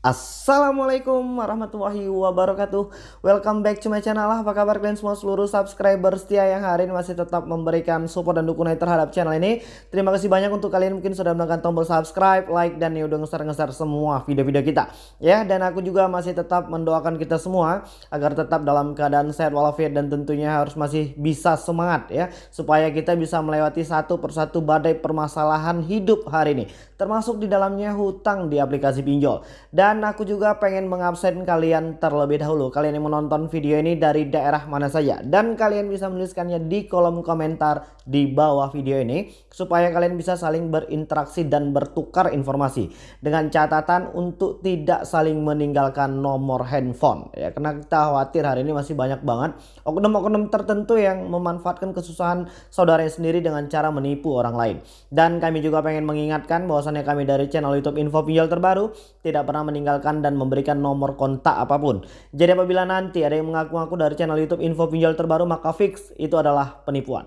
Assalamualaikum warahmatullahi wabarakatuh. Welcome back to my channel. Apa kabar kalian semua seluruh subscriber setia yang hari ini masih tetap memberikan support dan dukungan terhadap channel ini? Terima kasih banyak untuk kalian mungkin sudah menekan tombol subscribe, like, dan ya udah ngeser-ngeser semua video-video kita. Ya dan aku juga masih tetap mendoakan kita semua Agar tetap dalam keadaan sehat walafiat dan tentunya harus masih bisa semangat ya. Supaya kita bisa melewati satu persatu badai permasalahan hidup hari ini. Termasuk di dalamnya hutang di aplikasi pinjol. Dan dan aku juga pengen mengabsen kalian terlebih dahulu. Kalian yang menonton video ini dari daerah mana saja. Dan kalian bisa menuliskannya di kolom komentar di bawah video ini. Supaya kalian bisa saling berinteraksi dan bertukar informasi. Dengan catatan untuk tidak saling meninggalkan nomor handphone. Ya, karena kita khawatir hari ini masih banyak banget oknum-oknum tertentu yang memanfaatkan kesusahan saudaranya sendiri dengan cara menipu orang lain. Dan kami juga pengen mengingatkan bahwasannya kami dari channel YouTube Info Pinjol terbaru tidak pernah meninggalkan meninggalkan dan memberikan nomor kontak apa pun. Jadi apabila nanti ada yang mengaku-ngaku dari channel YouTube info pinjol terbaru maka fix itu adalah penipuan.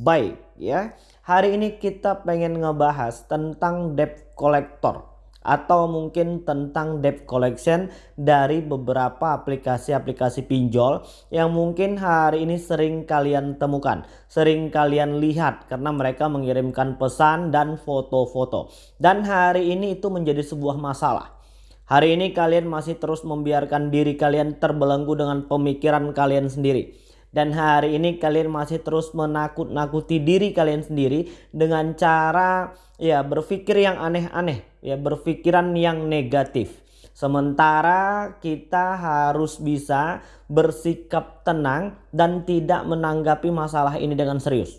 Baik ya. Hari ini kita pengen ngebahas tentang debt collector atau mungkin tentang debt collection dari beberapa aplikasi-aplikasi pinjol yang mungkin hari ini sering kalian temukan, sering kalian lihat karena mereka mengirimkan pesan dan foto-foto. Dan hari ini itu menjadi sebuah masalah. Hari ini kalian masih terus membiarkan diri kalian terbelenggu dengan pemikiran kalian sendiri. Dan hari ini kalian masih terus menakut-nakuti diri kalian sendiri dengan cara ya berpikir yang aneh-aneh, ya berpikiran yang negatif. Sementara kita harus bisa bersikap tenang dan tidak menanggapi masalah ini dengan serius.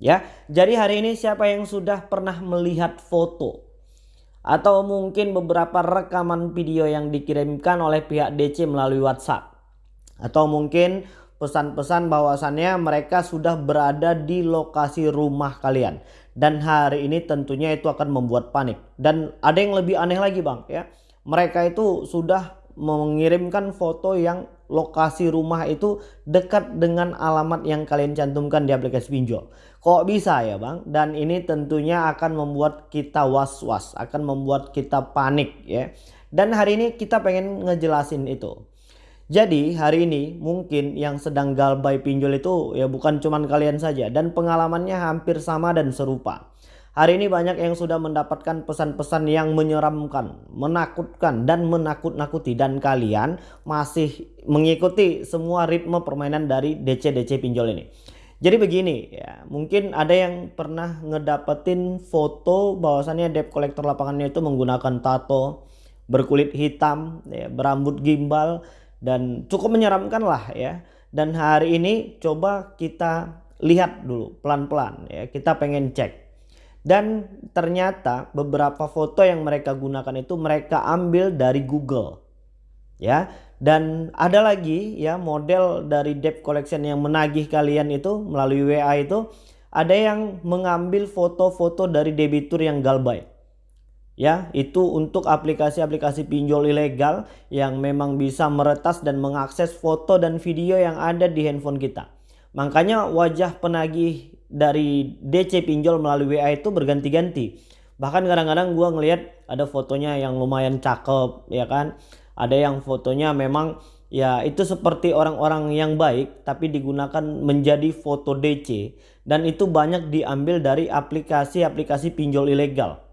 Ya, jadi hari ini siapa yang sudah pernah melihat foto atau mungkin beberapa rekaman video yang dikirimkan oleh pihak DC melalui WhatsApp. Atau mungkin pesan-pesan bahwasannya mereka sudah berada di lokasi rumah kalian. Dan hari ini tentunya itu akan membuat panik. Dan ada yang lebih aneh lagi bang ya. Mereka itu sudah mengirimkan foto yang lokasi rumah itu dekat dengan alamat yang kalian cantumkan di aplikasi pinjol. Kok bisa ya bang? Dan ini tentunya akan membuat kita was-was, akan membuat kita panik ya. Dan hari ini kita pengen ngejelasin itu. Jadi hari ini mungkin yang sedang galbay pinjol itu ya bukan cuman kalian saja dan pengalamannya hampir sama dan serupa. Hari ini banyak yang sudah mendapatkan pesan-pesan yang menyeramkan, menakutkan dan menakut-nakuti dan kalian masih mengikuti semua ritme permainan dari DC-DC pinjol ini. Jadi begini ya, mungkin ada yang pernah ngedapetin foto bahwasannya debt collector lapangannya itu menggunakan tato, berkulit hitam, ya, berambut gimbal dan cukup menyeramkan lah ya. Dan hari ini coba kita lihat dulu pelan-pelan ya, kita pengen cek dan ternyata beberapa foto yang mereka gunakan itu mereka ambil dari Google. Ya, dan ada lagi ya model dari debt collection yang menagih kalian itu melalui WA itu ada yang mengambil foto-foto dari debitur yang galbay. Ya, itu untuk aplikasi-aplikasi pinjol ilegal yang memang bisa meretas dan mengakses foto dan video yang ada di handphone kita. Makanya wajah penagih dari DC pinjol melalui WA itu berganti-ganti. Bahkan kadang-kadang gue ngelihat ada fotonya yang lumayan cakep ya kan. Ada yang fotonya memang ya itu seperti orang-orang yang baik tapi digunakan menjadi foto DC. Dan itu banyak diambil dari aplikasi-aplikasi pinjol ilegal.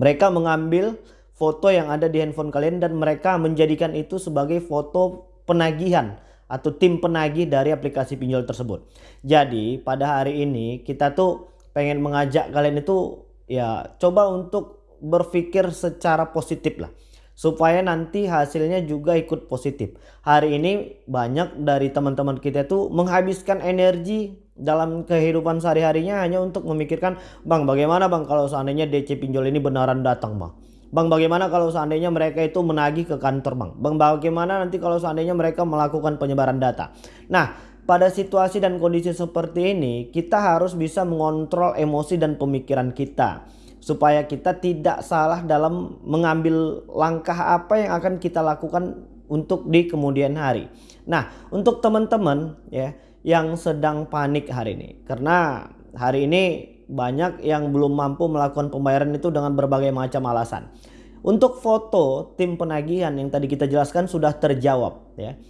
Mereka mengambil foto yang ada di handphone kalian dan mereka menjadikan itu sebagai foto penagihan atau tim penagih dari aplikasi pinjol tersebut. Jadi pada hari ini kita tuh pengen mengajak kalian itu ya coba untuk berpikir secara positif lah supaya nanti hasilnya juga ikut positif. Hari ini banyak dari teman-teman kita tuh menghabiskan energi dalam kehidupan sehari-harinya hanya untuk memikirkan bang bagaimana bang kalau seandainya DC pinjol ini benaran datang bang Bang bagaimana kalau seandainya mereka itu menagih ke kantor bang? Bang bagaimana nanti kalau seandainya mereka melakukan penyebaran data? Nah pada situasi dan kondisi seperti ini kita harus bisa mengontrol emosi dan pemikiran kita. Supaya kita tidak salah dalam mengambil langkah apa yang akan kita lakukan untuk di kemudian hari. Nah untuk teman-teman ya yang sedang panik hari ini. Karena hari ini banyak yang belum mampu melakukan pembayaran itu dengan berbagai macam alasan. Untuk foto tim penagihan yang tadi kita jelaskan sudah terjawab ya.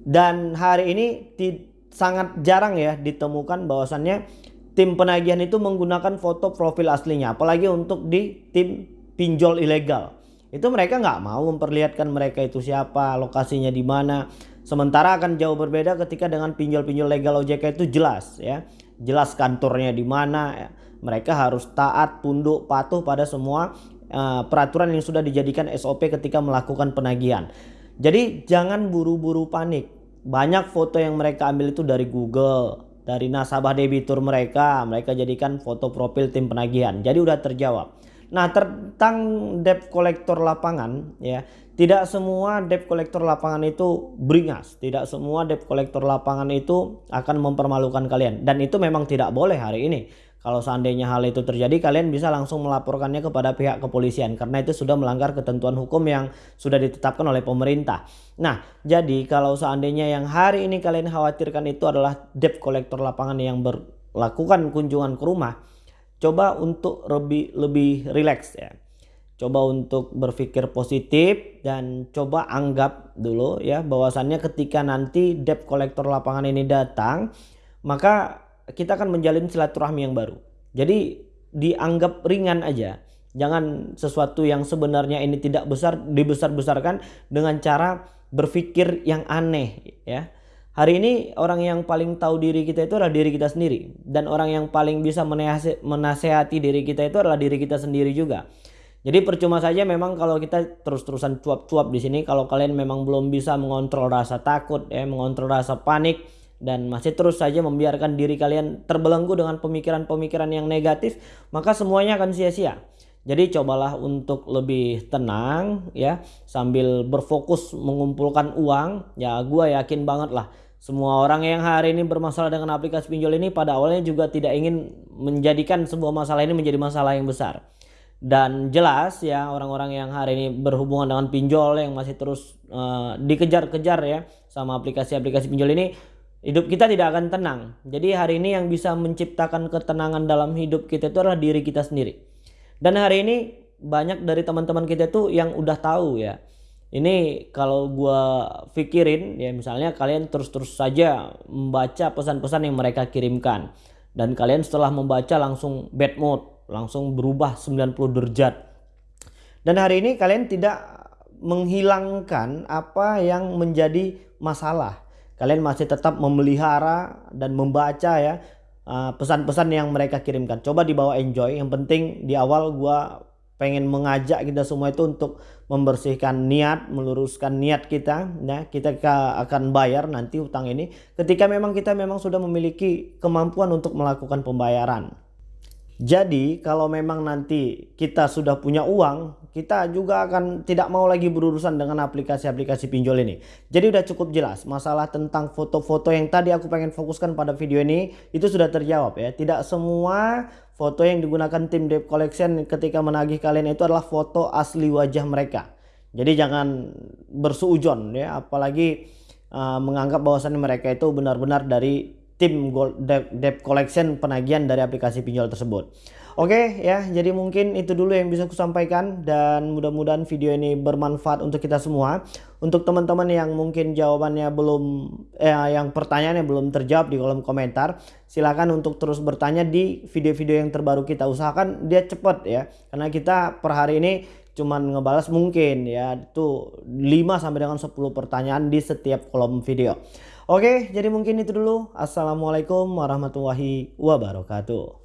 Dan hari ini sangat jarang ya ditemukan bahwasannya tim penagihan itu menggunakan foto profil aslinya apalagi untuk di tim pinjol ilegal. Itu mereka nggak mau memperlihatkan mereka itu siapa, lokasinya di mana. Sementara akan jauh berbeda ketika dengan pinjol-pinjol legal OJK itu jelas ya. Jelas kantornya di mana ya. Mereka harus taat, tunduk, patuh pada semua uh, peraturan yang sudah dijadikan SOP ketika melakukan penagihan. Jadi jangan buru-buru panik. Banyak foto yang mereka ambil itu dari Google, dari nasabah debitur mereka, mereka jadikan foto profil tim penagihan. Jadi udah terjawab. Nah, tentang debt collector lapangan ya, tidak semua debt collector lapangan itu beringas, tidak semua debt collector lapangan itu akan mempermalukan kalian dan itu memang tidak boleh hari ini. Kalau seandainya hal itu terjadi, kalian bisa langsung melaporkannya kepada pihak kepolisian karena itu sudah melanggar ketentuan hukum yang sudah ditetapkan oleh pemerintah. Nah, jadi kalau seandainya yang hari ini kalian khawatirkan itu adalah debt collector lapangan yang berlakukan kunjungan ke rumah, coba untuk lebih lebih rileks ya. Coba untuk berpikir positif dan coba anggap dulu ya bahwasannya ketika nanti debt collector lapangan ini datang, maka kita akan menjalin silaturahmi yang baru. Jadi dianggap ringan aja. Jangan sesuatu yang sebenarnya ini tidak besar dibesar-besarkan dengan cara berpikir yang aneh ya. Hari ini orang yang paling tahu diri kita itu adalah diri kita sendiri dan orang yang paling bisa menasehati diri kita itu adalah diri kita sendiri juga. Jadi percuma saja memang kalau kita terus-terusan cuap-cuap di sini kalau kalian memang belum bisa mengontrol rasa takut ya, mengontrol rasa panik dan masih terus saja membiarkan diri kalian terbelenggu dengan pemikiran-pemikiran yang negatif, maka semuanya akan sia-sia. Jadi cobalah untuk lebih tenang ya sambil berfokus mengumpulkan uang. Ya gue yakin banget lah semua orang yang hari ini bermasalah dengan aplikasi pinjol ini pada awalnya juga tidak ingin menjadikan sebuah masalah ini menjadi masalah yang besar. Dan jelas ya orang-orang yang hari ini berhubungan dengan pinjol yang masih terus uh, dikejar-kejar ya sama aplikasi-aplikasi pinjol ini hidup kita tidak akan tenang. Jadi hari ini yang bisa menciptakan ketenangan dalam hidup kita itu adalah diri kita sendiri. Dan hari ini banyak dari teman-teman kita itu yang udah tahu ya. Ini kalau gua pikirin ya misalnya kalian terus-terus saja membaca pesan-pesan yang mereka kirimkan dan kalian setelah membaca langsung bad mood, langsung berubah 90 derajat. Dan hari ini kalian tidak menghilangkan apa yang menjadi masalah kalian masih tetap memelihara dan membaca ya uh, pesan-pesan uh, yang mereka kirimkan. Coba dibawa enjoy. Yang penting di awal gua pengen mengajak kita semua itu untuk membersihkan niat, meluruskan niat kita ya. Kita akan bayar nanti utang ini ketika memang kita memang sudah memiliki kemampuan untuk melakukan pembayaran. Jadi kalau memang nanti kita sudah punya uang, kita juga akan tidak mau lagi berurusan dengan aplikasi-aplikasi pinjol ini. Jadi udah cukup jelas masalah tentang foto-foto yang tadi aku pengen fokuskan pada video ini itu sudah terjawab ya. Tidak semua foto yang digunakan tim debt collection ketika menagih kalian itu adalah foto asli wajah mereka. Jadi jangan bersuujon ya apalagi uh, menganggap bahwasannya mereka itu benar-benar dari tim debt collection penagihan dari aplikasi pinjol tersebut. Oke ya, jadi mungkin itu dulu yang bisa aku sampaikan dan mudah-mudahan video ini bermanfaat untuk kita semua. Untuk teman-teman yang mungkin jawabannya belum eh, yang pertanyaannya belum terjawab di kolom komentar, silakan untuk terus bertanya di video-video yang terbaru kita. Usahakan dia cepat ya, karena kita per hari ini cuman ngebalas mungkin ya itu 5 sampai dengan 10 pertanyaan di setiap kolom video. Oke, jadi mungkin itu dulu. Assalamualaikum warahmatullahi wabarakatuh.